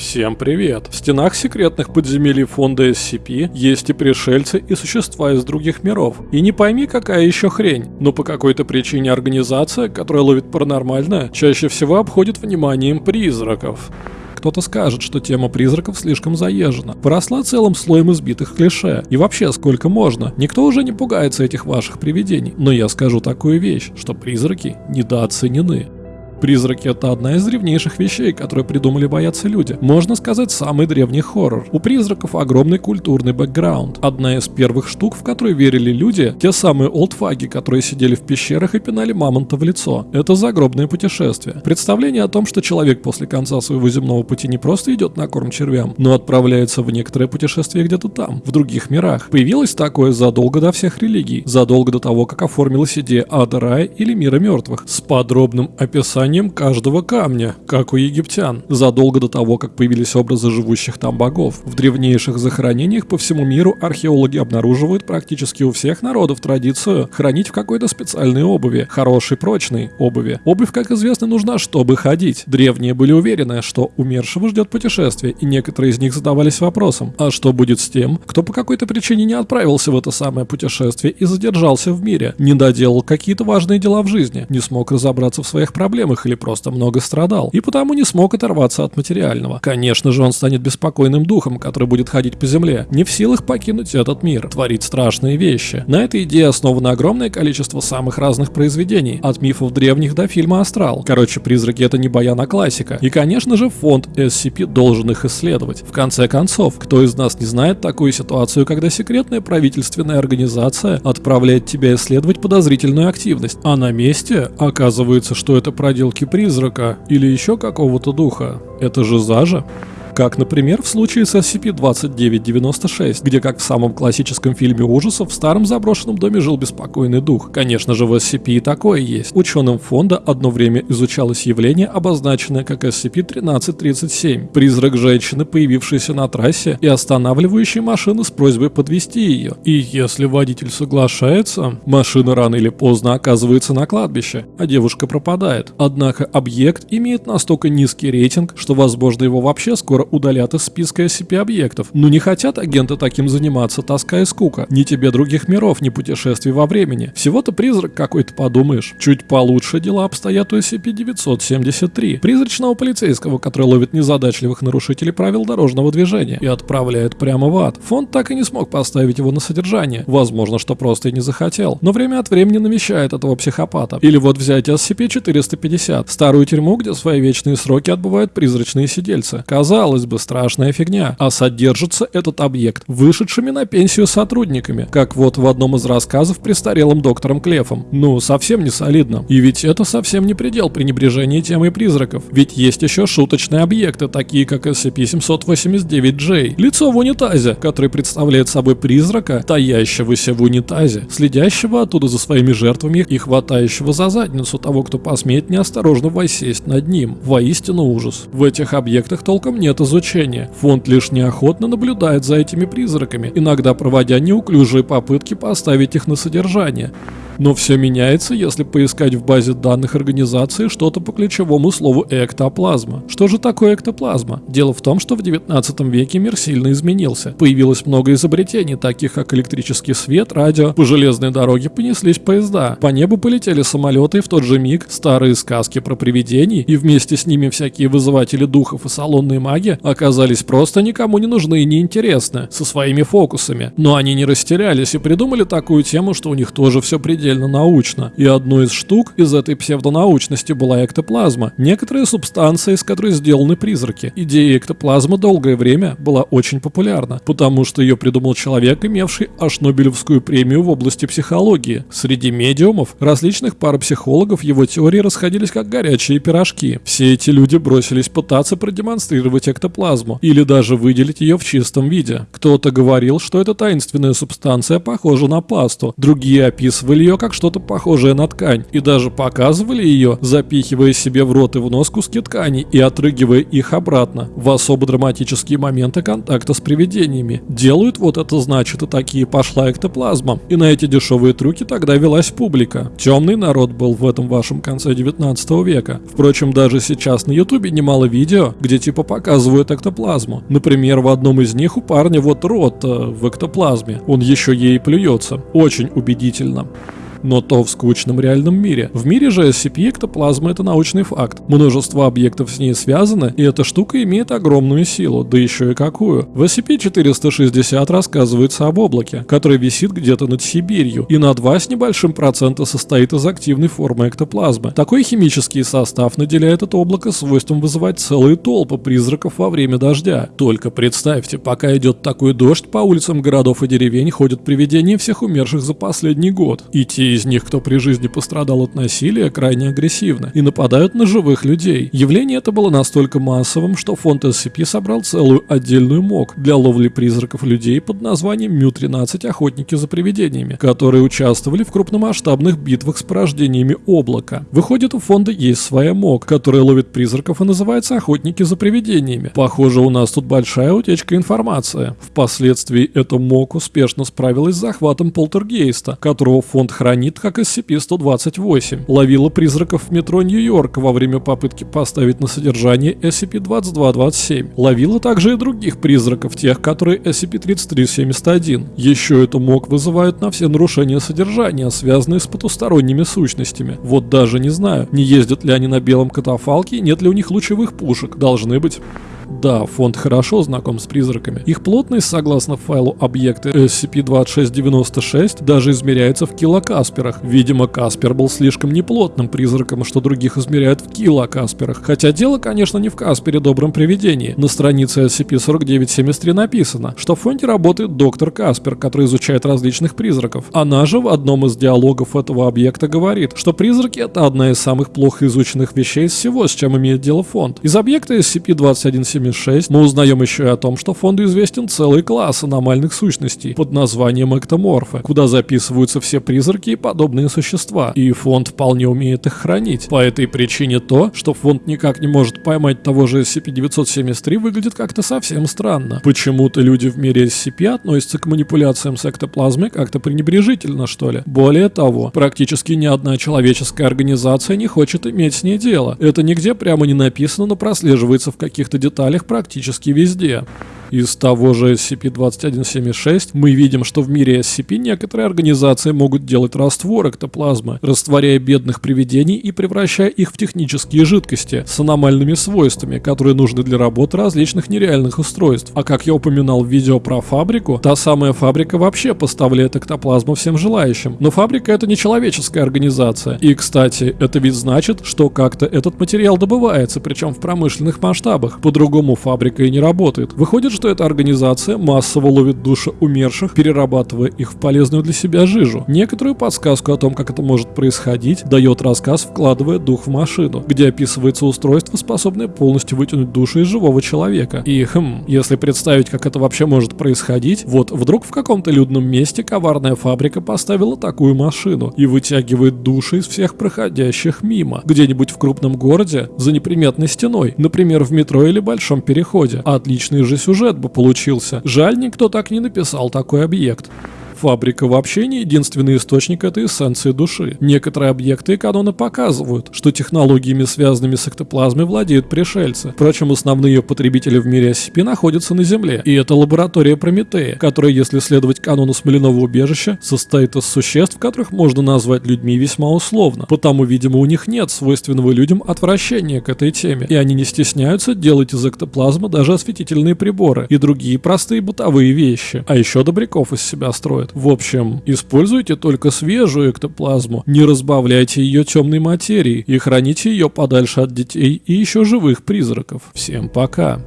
Всем привет! В стенах секретных подземелий фонда SCP есть и пришельцы, и существа из других миров. И не пойми, какая еще хрень, но по какой-то причине организация, которая ловит паранормальное, чаще всего обходит вниманием призраков. Кто-то скажет, что тема призраков слишком заезжена, поросла целым слоем избитых клише. И вообще, сколько можно? Никто уже не пугается этих ваших привидений. Но я скажу такую вещь, что призраки недооценены. Призраки — это одна из древнейших вещей, которые придумали бояться люди. Можно сказать, самый древний хоррор. У призраков огромный культурный бэкграунд. Одна из первых штук, в которые верили люди, те самые олдфаги, которые сидели в пещерах и пинали мамонта в лицо. Это загробное путешествие. Представление о том, что человек после конца своего земного пути не просто идет на корм червям, но отправляется в некоторое путешествие где-то там, в других мирах. Появилось такое задолго до всех религий, задолго до того, как оформилась идея ада рая или мира мертвых, с подробным описанием описанием каждого камня, как у египтян, задолго до того, как появились образы живущих там богов. В древнейших захоронениях по всему миру археологи обнаруживают практически у всех народов традицию хранить в какой-то специальной обуви, хорошей прочной обуви. Обувь, как известно, нужна, чтобы ходить. Древние были уверены, что умершего ждет путешествие, и некоторые из них задавались вопросом, а что будет с тем, кто по какой-то причине не отправился в это самое путешествие и задержался в мире, не доделал какие-то важные дела в жизни, не смог разобраться в своих проблемах живых или просто много страдал, и потому не смог оторваться от материального. Конечно же, он станет беспокойным духом, который будет ходить по земле, не в силах покинуть этот мир, творить страшные вещи. На этой идее основано огромное количество самых разных произведений, от мифов древних до фильма «Астрал». Короче, призраки это не баяна классика. И, конечно же, фонд SCP должен их исследовать. В конце концов, кто из нас не знает такую ситуацию, когда секретная правительственная организация отправляет тебя исследовать подозрительную активность, а на месте оказывается, что это проделки проделки призрака или еще какого-то духа. Это же Зажа. Как, например, в случае с SCP-2996, где, как в самом классическом фильме ужасов, в старом заброшенном доме жил беспокойный дух. Конечно же, в SCP и такое есть. Ученым фонда одно время изучалось явление, обозначенное как SCP-1337. Призрак женщины, появившейся на трассе и останавливающей машину с просьбой подвести ее. И если водитель соглашается, машина рано или поздно оказывается на кладбище, а девушка пропадает. Однако объект имеет настолько низкий рейтинг, что возможно его вообще скоро удалят из списка SCP-объектов. Но не хотят агенты таким заниматься, тоска и скука. Ни тебе других миров, ни путешествий во времени. Всего-то призрак какой-то подумаешь. Чуть получше дела обстоят у SCP-973. Призрачного полицейского, который ловит незадачливых нарушителей правил дорожного движения и отправляет прямо в ад. Фонд так и не смог поставить его на содержание. Возможно, что просто и не захотел. Но время от времени навещает этого психопата. Или вот взять SCP-450. Старую тюрьму, где свои вечные сроки отбывают призрачные сидельцы. Казалось казалось бы, страшная фигня, а содержится этот объект вышедшими на пенсию сотрудниками, как вот в одном из рассказов престарелым доктором Клефом. Ну, совсем не солидно. И ведь это совсем не предел пренебрежения темой призраков, ведь есть еще шуточные объекты, такие как SCP-789-J, лицо в унитазе, который представляет собой призрака, таящегося в унитазе, следящего оттуда за своими жертвами и хватающего за задницу того, кто посмеет неосторожно воссесть над ним. Воистину ужас. В этих объектах толком нет изучения. Фонд лишь неохотно наблюдает за этими призраками, иногда проводя неуклюжие попытки поставить их на содержание. Но все меняется, если поискать в базе данных организации что-то по ключевому слову «эктоплазма». Что же такое эктоплазма? Дело в том, что в 19 веке мир сильно изменился. Появилось много изобретений, таких как электрический свет, радио, по железной дороге понеслись поезда, по небу полетели самолеты и в тот же миг старые сказки про привидений и вместе с ними всякие вызыватели духов и салонные маги оказались просто никому не нужны и неинтересны, со своими фокусами. Но они не растерялись и придумали такую тему, что у них тоже все предельно предельно научно, и одной из штук из этой псевдонаучности была эктоплазма, некоторые субстанции, из которой сделаны призраки. Идея эктоплазмы долгое время была очень популярна, потому что ее придумал человек, имевший аж Нобелевскую премию в области психологии. Среди медиумов, различных парапсихологов его теории расходились как горячие пирожки. Все эти люди бросились пытаться продемонстрировать эктоплазму, или даже выделить ее в чистом виде. Кто-то говорил, что эта таинственная субстанция похожа на пасту, другие описывали ее как что-то похожее на ткань, и даже показывали ее, запихивая себе в рот и в нос куски ткани и отрыгивая их обратно в особо драматические моменты контакта с привидениями. Делают вот это значит и такие пошла эктоплазма. И на эти дешевые трюки тогда велась публика. Темный народ был в этом вашем конце 19 века. Впрочем, даже сейчас на ютубе немало видео, где типа показывают эктоплазму. Например, в одном из них у парня вот рот э, в эктоплазме. Он еще ей плюется. Очень убедительно но то в скучном реальном мире. В мире же SCP-эктоплазма это научный факт. Множество объектов с ней связаны, и эта штука имеет огромную силу, да еще и какую. В SCP-460 рассказывается об облаке, который висит где-то над Сибирью, и на 2 с небольшим процента состоит из активной формы эктоплазмы. Такой химический состав наделяет это облако свойством вызывать целые толпы призраков во время дождя. Только представьте, пока идет такой дождь, по улицам городов и деревень ходят привидения всех умерших за последний год. И те из них, кто при жизни пострадал от насилия, крайне агрессивны и нападают на живых людей. Явление это было настолько массовым, что фонд SCP собрал целую отдельную МОК для ловли призраков людей под названием Мю-13 «Охотники за привидениями», которые участвовали в крупномасштабных битвах с порождениями облака. Выходит, у фонда есть своя МОК, которая ловит призраков и называется «Охотники за привидениями». Похоже, у нас тут большая утечка информации. Впоследствии эта МОК успешно справилась с захватом полтергейста, которого фонд хранит хранит как SCP-128. Ловила призраков в метро Нью-Йорк во время попытки поставить на содержание SCP-2227. Ловила также и других призраков, тех, которые SCP-3371. Еще эту МОК вызывают на все нарушения содержания, связанные с потусторонними сущностями. Вот даже не знаю, не ездят ли они на белом катафалке, нет ли у них лучевых пушек. Должны быть. Да, фонд хорошо знаком с призраками. Их плотность, согласно файлу объекты SCP-2696, даже измеряется в килокасперах. Видимо, Каспер был слишком неплотным призраком, что других измеряют в килокасперах. Хотя дело, конечно, не в Каспере добром привидении. На странице SCP-4973 написано, что в фонде работает доктор Каспер, который изучает различных призраков. Она же в одном из диалогов этого объекта говорит, что призраки это одна из самых плохо изученных вещей из всего, с чем имеет дело фонд. Из объекта SCP-2173 76 мы узнаем еще и о том, что фонду известен целый класс аномальных сущностей под названием эктоморфы, куда записываются все призраки и подобные существа, и фонд вполне умеет их хранить. По этой причине то, что фонд никак не может поймать того же SCP-973 выглядит как-то совсем странно. Почему-то люди в мире SCP относятся к манипуляциям с эктоплазмой как-то пренебрежительно, что ли. Более того, практически ни одна человеческая организация не хочет иметь с ней дело. Это нигде прямо не написано, но прослеживается в каких-то деталях деталях практически везде. Из того же SCP-2176 мы видим, что в мире SCP некоторые организации могут делать раствор эктоплазмы, растворяя бедных привидений и превращая их в технические жидкости с аномальными свойствами, которые нужны для работы различных нереальных устройств. А как я упоминал в видео про фабрику, та самая фабрика вообще поставляет эктоплазму всем желающим. Но фабрика это не человеческая организация. И, кстати, это ведь значит, что как-то этот материал добывается, причем в промышленных масштабах. По-другому фабрика и не работает. Выходит, что эта организация массово ловит души умерших, перерабатывая их в полезную для себя жижу. Некоторую подсказку о том, как это может происходить, дает рассказ, вкладывая дух в машину, где описывается устройство, способное полностью вытянуть душу из живого человека. И, хм, если представить, как это вообще может происходить, вот вдруг в каком-то людном месте коварная фабрика поставила такую машину и вытягивает души из всех проходящих мимо, где-нибудь в крупном городе, за неприметной стеной, например, в метро или большом переходе. Отличный же сюжет сюжет бы получился. Жаль, никто так не написал такой объект. Фабрика вообще не единственный источник этой эссенции души. Некоторые объекты и каноны показывают, что технологиями, связанными с эктоплазмой, владеют пришельцы. Впрочем, основные потребители в мире SCP находятся на Земле. И это лаборатория Прометея, которая, если следовать канону Смоляного убежища, состоит из существ, которых можно назвать людьми весьма условно. Потому, видимо, у них нет свойственного людям отвращения к этой теме. И они не стесняются делать из эктоплазмы даже осветительные приборы и другие простые бытовые вещи. А еще добряков из себя строят. В общем, используйте только свежую эктоплазму, не разбавляйте ее темной материей и храните ее подальше от детей и еще живых призраков. Всем пока!